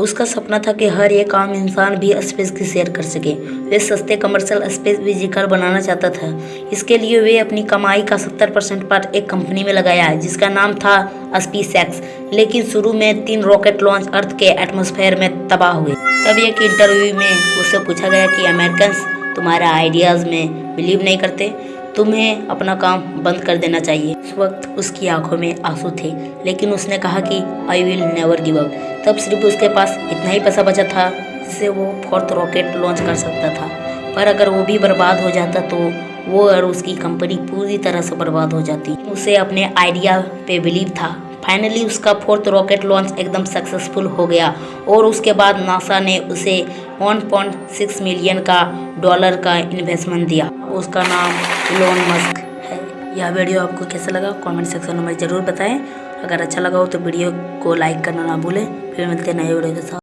उसका सपना था कि हर एक आम इंसान भी स्पेस की शेयर कर सके। वे सस्ते कमर्शियल स्पेस विजिकर बनाना चाहता था। इसके लिए वे अपनी कमाई का सत्तर परसेंट पार्ट एक कंपनी में लगाया, जिसका नाम था स्पीस एक्स लेकिन शुरू में तीन रॉकेट लॉन्च अर्थ के एटमोसफेयर में तबाह हुए। तब एक इंटरव्यू में उससे पूछा गया कि अमेरिकन तुम्हारे आइडियाज़ में बिलीव नहीं करते? तुम्हें अपना काम बंद कर देना चाहिए। उस वक्त उसकी आँखों में आँसू थे, लेकिन उसने कहा कि I will never give up तब सिर्फ़ उसके पास इतना ही पैसा बचा था, जिससे वो फोर्थ रॉकेट लॉन्च कर सकता था। पर अगर वो भी बर्बाद हो जाता तो वो और उसकी कंपनी पूरी तरह से बर्बाद हो जाती। उसे अपने आइडिया पे बिलीव था। फाइनली उसका फोर्थ रॉकेट लॉन्च एकदम सक्सेसफुल हो गया, और उसके बाद नासा ने उसे 1.6 मिलियन का डॉलर का इन्वेस्टमेंट दिया। उसका नाम इलोन मस्क यह वीडियो आपको कैसा लगा कमेंट सेक्शन में ज़रूर बताएँ। अगर अच्छा लगा हो तो वीडियो को लाइक करना ना भूलें। फिर मिलते हैं नए वीडियो के साथ।